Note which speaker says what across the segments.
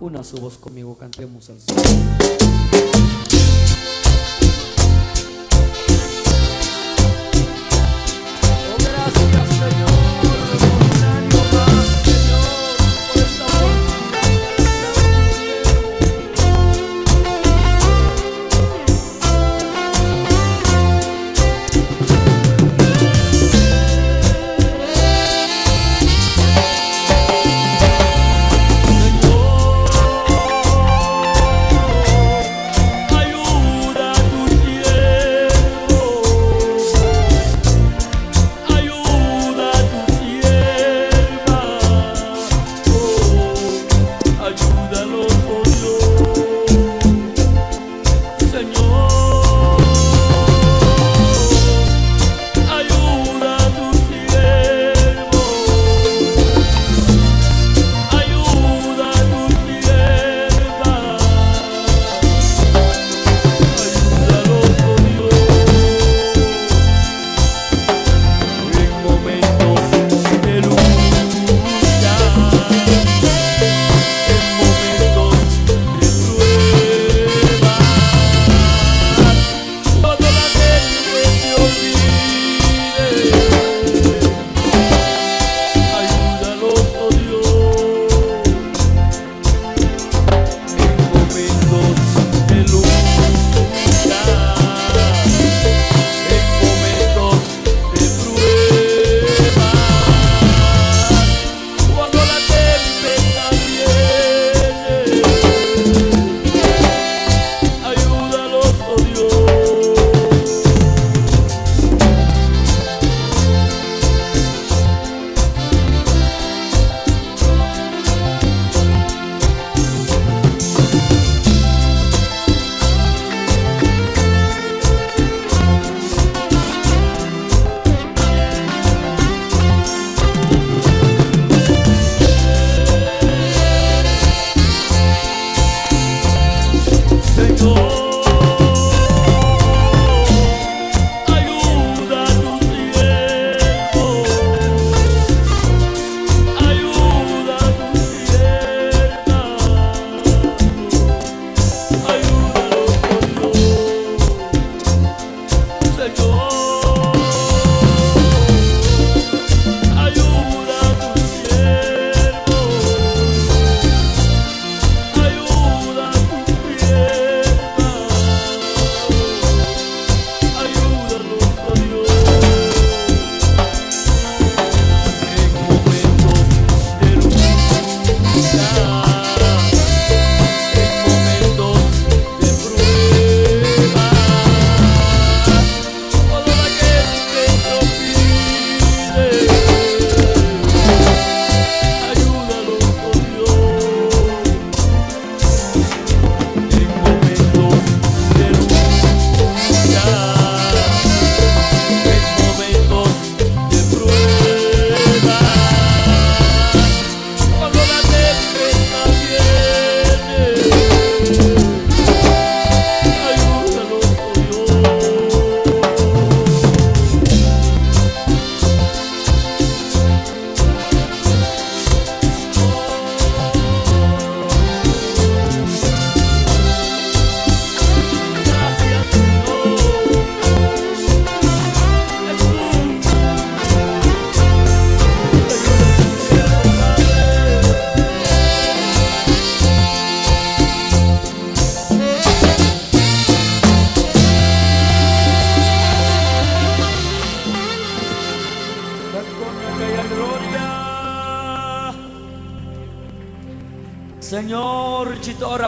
Speaker 1: Una su voz conmigo, cantemos al Señor.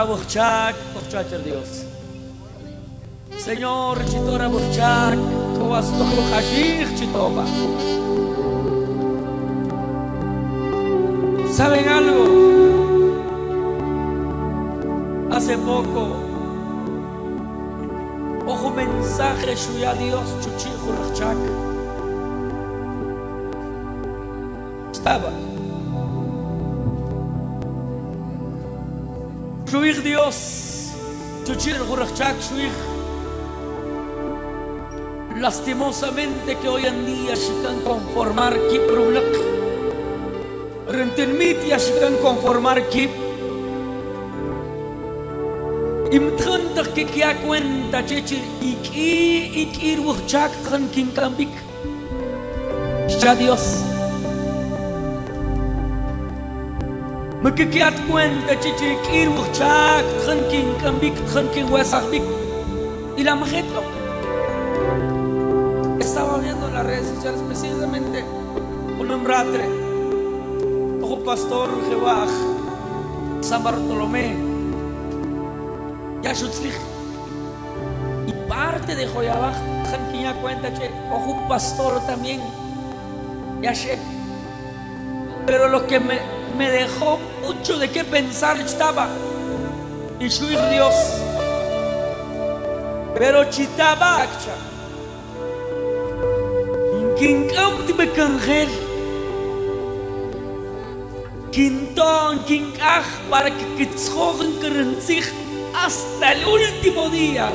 Speaker 1: Bochak, bochachar Dios. Señor, chitora bochak, toas tojo hashich chitoba. ¿Saben algo? Hace poco, ojo mensaje shuya Dios chuchijo rachak. Estaba. Shuich Dios, chuchijo rachak shuich. Lastimosamente que hoy en día se can conformar Kiprulak. Rentenmit ya se can conformar Kip. Imtkhantaq kikia cuenta chechir iki ikir wuchak tran kin kambik. Ya Dios. Cuenta chechir ikir wuchak tran kin kambik tran kin wasakbik. Y la majetlo. Estaba viendo en las redes sociales precisamente un hombratre. Ojo pastor Jehová San Bartolomé. Yashutzlich. Y parte de Joyabaj, Janquiña cuenta que ojo pastor también. Yashe. Pero lo que me, me dejó mucho de qué pensar estaba. Hijo Dios. Pero chitaba akcha. Kinkam tibe kangel. Quintón, quincaj, para que kitzjogen kerencij hasta el último día.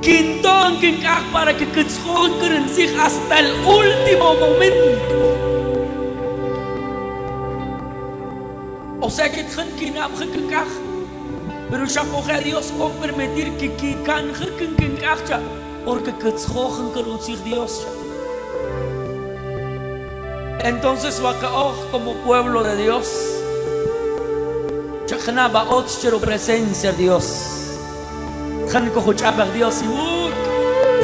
Speaker 1: Quintón, quincaj, para que kitzjogen kerencij hasta el último momento. O sea que pero ya coge a Dios con permitir que quican quincaj, porque kitzjogen kerencij Dios. Entonces Bacaoj como pueblo de Dios, Chachnaba Otschero presencia Dios. Chan Kohuchabak Dios y Uk,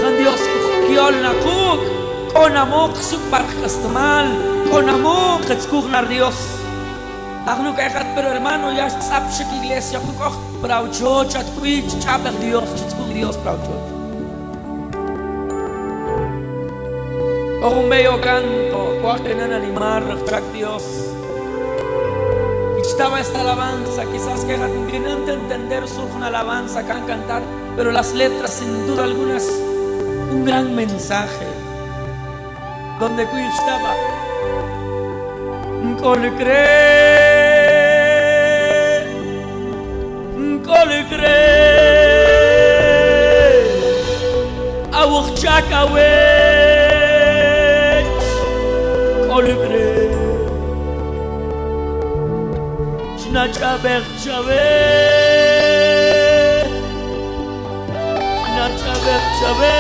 Speaker 1: Chan Dios Kiol Nakuk, con amok suk parkastamal, con amok etzkugnar Dios. Agno kajat pero hermano ya sapshek iglesia kukoch, praucho chat kuich chabak Dios, chitzkug Dios praucho. Con un bello canto, cuajenan animar, refrac Dios. Estaba esta alabanza, quizás que tienen que entender su una alabanza, can cantar, pero las letras sin duda algunas, un gran mensaje. Donde que estaba, cole კოლიგრე აუხ ჩაკავე კოლიგრე ჩნაჭაბე ჩავე ჩნაჭაბე ჩავე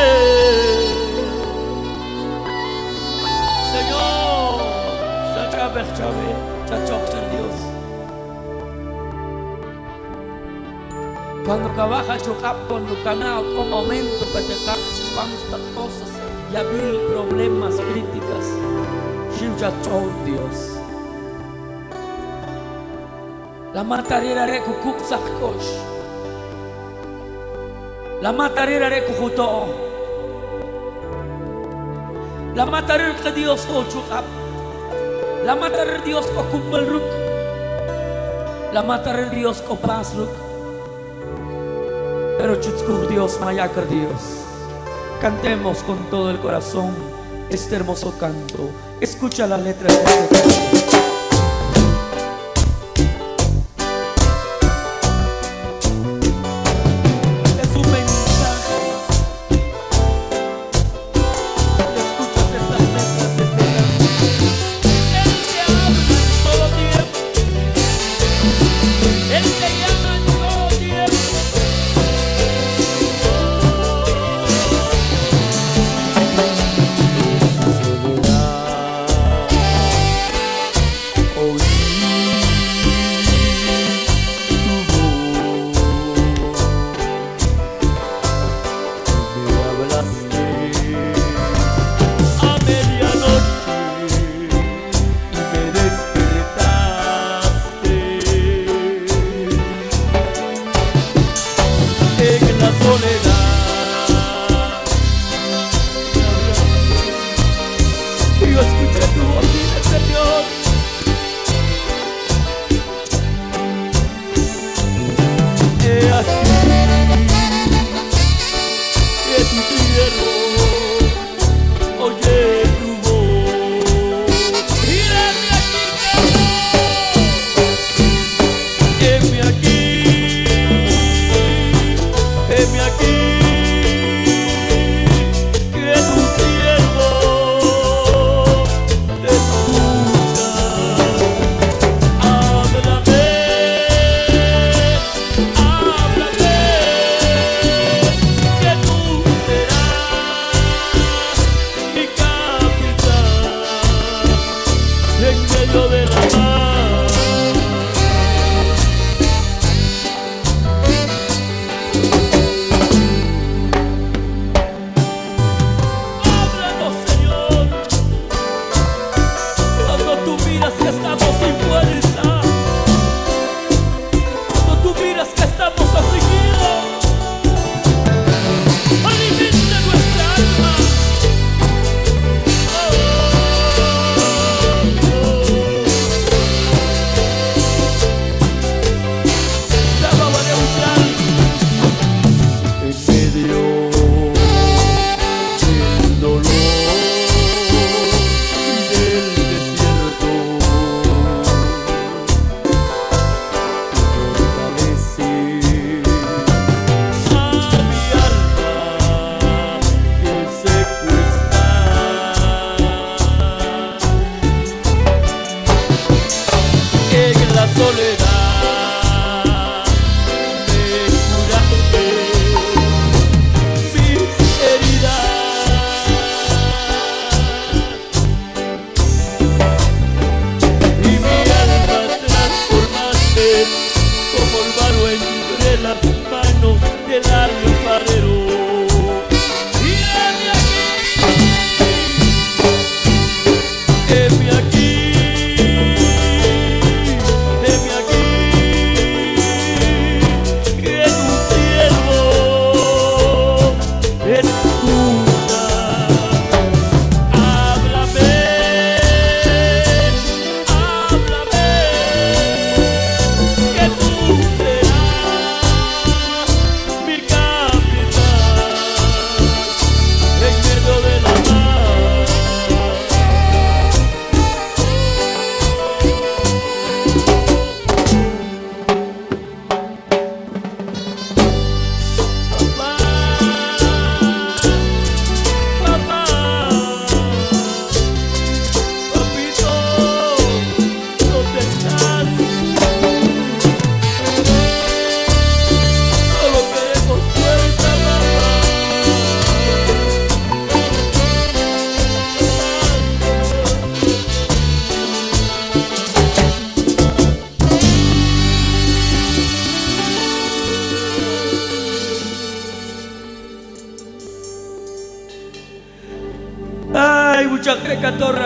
Speaker 1: Señor, saca a ver, chave, chacho, Dios. Cuando trabaja chocap con tu canal, con momento que te cajas cuántas cosas y abrir problemas críticas. Shivja told Dios. La matarera re kukuk sakkosh. La matarera re kukuto. La matarera que Dios ko chukap. La matarera Dios ko kumbal ruk. La matarera Dios ko pas ruk. Pero chutzkur Dios mayakar Dios. Cantemos con todo el corazón este hermoso canto. Escucha la letra de este. Богу.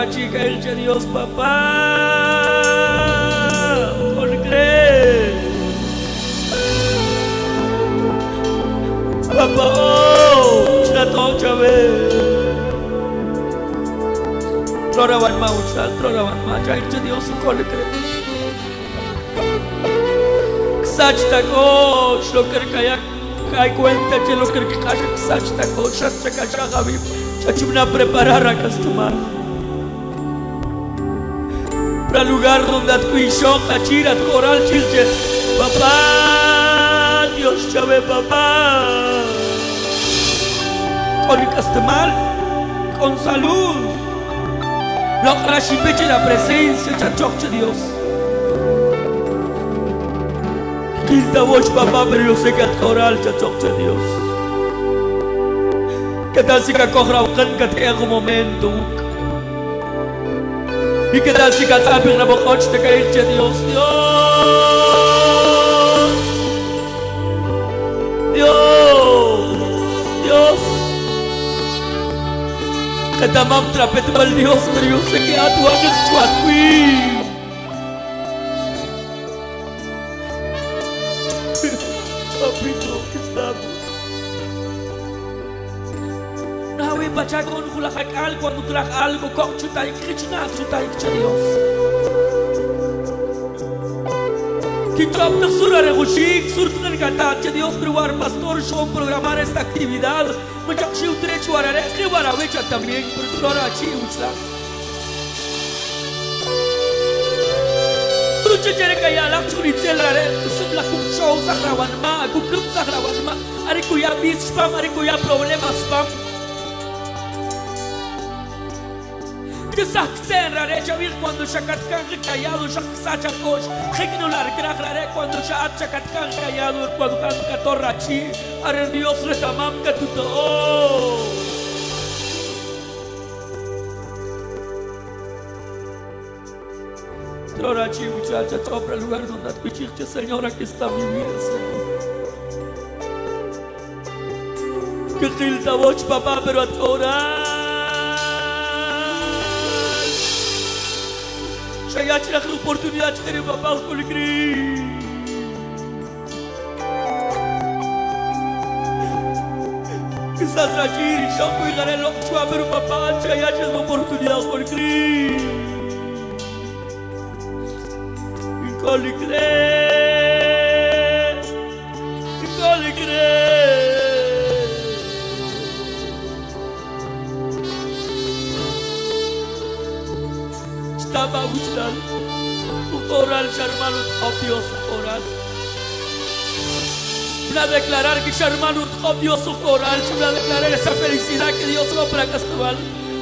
Speaker 1: Chica el Dios papá. Con creer. Papá, oh, tocha ve. Troraban ma uchal, troraban ma, ya el Dios con creer. Ksachta coach, lo que kayak kai cuenta que lo que kayak ksachta coach, chacha kacha gabi, chachumna preparar a castumar. El lugar donde adquisó Hachirat Coral Chilche. Papá, Dios sabe, papá. Con castemar, con salud. Logra Shipeche la presencia, chachoche Dios. Quinta voz, papá, pero yo sé que Coral, chachoche Dios. Que tal si que coja un momento. Y que tal si katapir na bochot te caer che Dios, Dios. Dios. Dios. Que tamam trapet mal Dios, pero yo sé que a tu ángel chuatui. Kulakak al cuando algo kok chutai krichna chutai cha Dios. Sura regushik surtun kata cha Dios privar pastor shom programar esta actividad. Muchak shi utre chuarare khibara vecha también por flora chi uchla. Lucha jere kaya lak churi tsel rare sub la kum show sakrawan ma ku kum sakrawan ma are kuya bis spam que saxen rare chavir cuando shakatkan callado shaksacha kosh hekno lar krach rare cuando shat shakatkan callado cuando kan katorra chi are dios retamam katuto Trora chi muchacha chopra lugar donde adquichirte señora que está mi vida señor. Que tilta voz papá pero a Cei acelea oportunidade de terem papel com alegria. exagerir și apoi care loc și oamenii pe pace, ai acest oportunități vor cri. Încoli greu. Estava a buscar o oral hermano Dios oral. Para declarar que su hermano Dios su oral, para declarar esa felicidad que Dios para Castaval.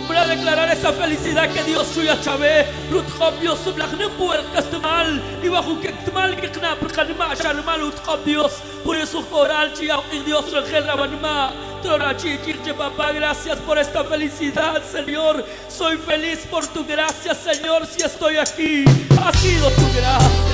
Speaker 1: Para declarar esa felicidad que Dios suya chavé, Lut Dios blagnem puer Castaval, y bajo que mal que knap kanima hermano Dios, por eso oral chia Dios rabanima. Trorachi, Kirche, papá, gracias por esta felicidad, Señor. Soy feliz por tu gracia, Señor, si estoy aquí. Ha sido tu gracia.